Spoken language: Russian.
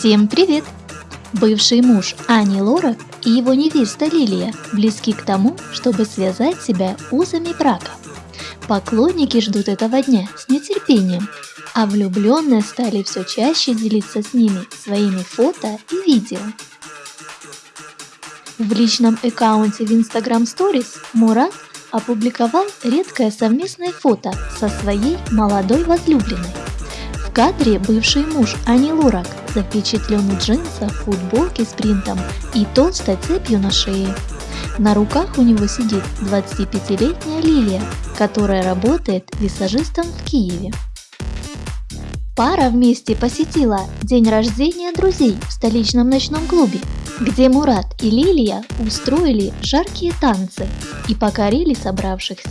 Всем привет! Бывший муж Ани Лорак и его невеста Лилия близки к тому, чтобы связать себя узами брака. Поклонники ждут этого дня с нетерпением, а влюбленные стали все чаще делиться с ними своими фото и видео. В личном аккаунте в Instagram Stories Мурат опубликовал редкое совместное фото со своей молодой возлюбленной. В кадре бывший муж Ани Лорак запечатлен в джинсах, футболке с принтом и толстой цепью на шее. На руках у него сидит 25-летняя Лилия, которая работает визажистом в Киеве. Пара вместе посетила день рождения друзей в столичном ночном клубе, где Мурат и Лилия устроили жаркие танцы и покорили собравшихся.